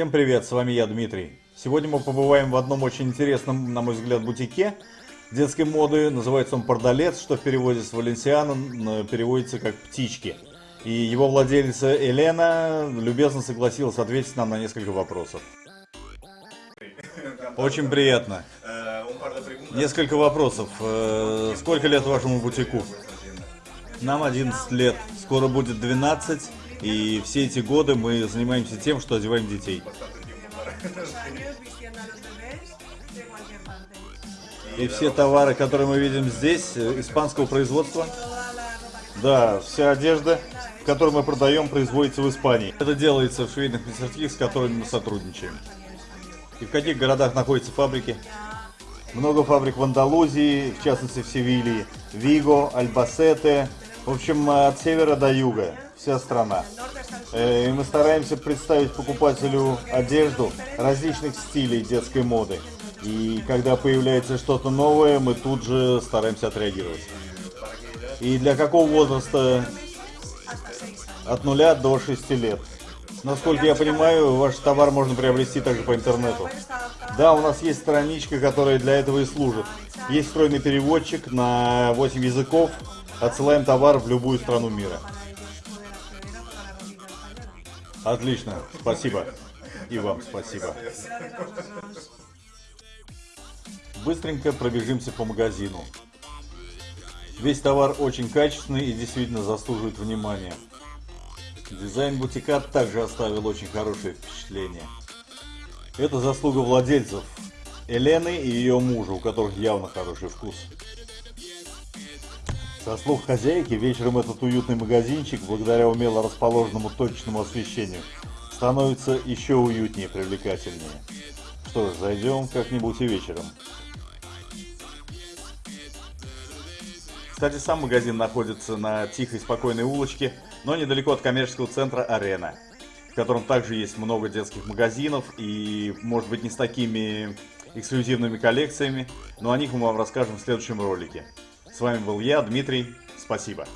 Всем привет, с вами я, Дмитрий. Сегодня мы побываем в одном очень интересном, на мой взгляд, бутике детской моды. Называется он «Пардалец», что в переводе с валенсиана переводится как «птички». И его владелица Елена любезно согласилась ответить нам на несколько вопросов. Очень приятно. Несколько вопросов. Э, сколько лет вашему бутику? Нам 11 лет. Скоро будет 12. И все эти годы мы занимаемся тем, что одеваем детей. И все товары, которые мы видим здесь, э, испанского производства? Да, вся одежда, которую мы продаем, производится в Испании. Это делается в швейных мастерских, с которыми мы сотрудничаем. И в каких городах находятся фабрики? Много фабрик в Андалузии, в частности в Севилье, Виго, Альбасете, в общем, от севера до юга, вся страна. Э, и мы стараемся представить покупателю одежду различных стилей детской моды. И когда появляется что-то новое, мы тут же стараемся отреагировать. И для какого возраста? От нуля до 6 лет. Насколько я понимаю, ваш товар можно приобрести также по интернету. Да, у нас есть страничка, которая для этого и служит. Есть встроенный переводчик на 8 языков, Отсылаем товар в любую страну мира. Отлично, спасибо. И вам спасибо. Быстренько пробежимся по магазину. Весь товар очень качественный и действительно заслуживает внимания. Дизайн бутика также оставил очень хорошее впечатление. Это заслуга владельцев Елены и ее мужа, у которых явно хороший вкус. Со слов хозяйки, вечером этот уютный магазинчик, благодаря умело расположенному точечному освещению, становится еще уютнее и привлекательнее. Что ж, зайдем как-нибудь и вечером. Кстати, сам магазин находится на тихой, спокойной улочке, но недалеко от коммерческого центра «Арена», в котором также есть много детских магазинов и, может быть, не с такими эксклюзивными коллекциями, но о них мы вам расскажем в следующем ролике. С вами был я, Дмитрий. Спасибо.